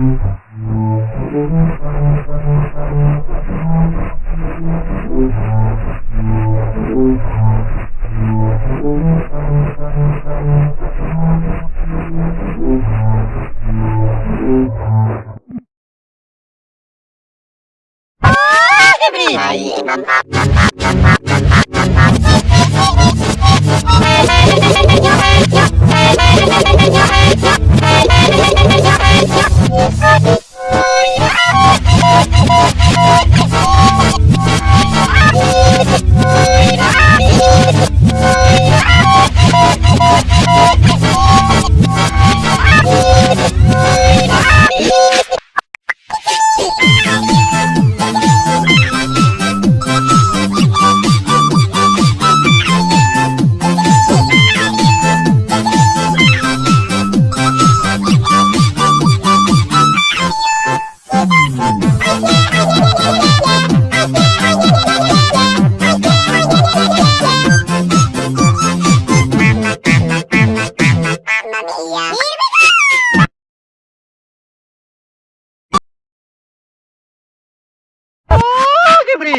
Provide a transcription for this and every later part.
Bye.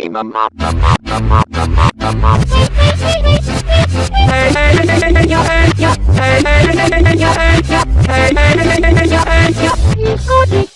being a mop, a mop, a mop, a mop, a mop. You're hey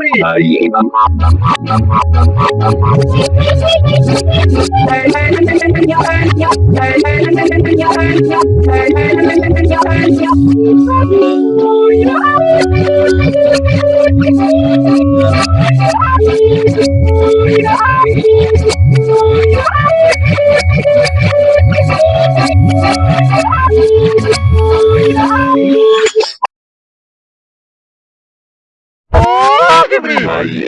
哎呀！Hey,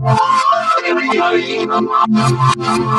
Everybody in the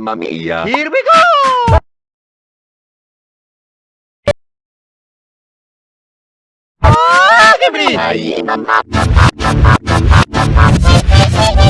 Mamma mia. Here we go! Oh, give me!